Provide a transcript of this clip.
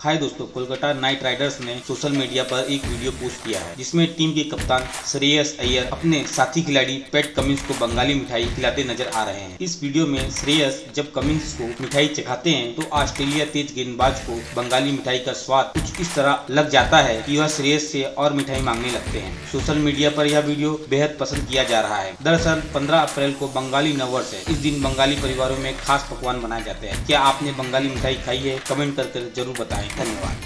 हाय दोस्तों, Kolkata night Riders ने social media पर एक वीडियो पोस्ट किया है, जिसमें टीम के कप्तान श्रेयस अय्यर अपने साथी खिलाड़ी पेट कमिंस को बंगाली मिठाई खिलाते नज़र आ रहे हैं। इस वीडियो में श्रेयस जब कमिंस को मिठाई चखाते हैं तो ऑस्ट्रेलिया तेज गेंदबाज को बंगाली मिठाई का स्वाद कुछ इस तरह लग जाता है की वह श्रेयस से और मिठाई मांगने लगते हैं। सोशल मीडिया पर यह वीडियो बेहद पसंद किया जा रहा है। दरअसल, पंद्रह अप्रैल को बंगाली नववर्ष है। इस दिन बंगाली परिवारों में खास पकवान बनाए जाते हैं। क्या आपने बंगाली मिठाई खाई है? कमेंट करके ज़रूर बताएँ। धन्यवाद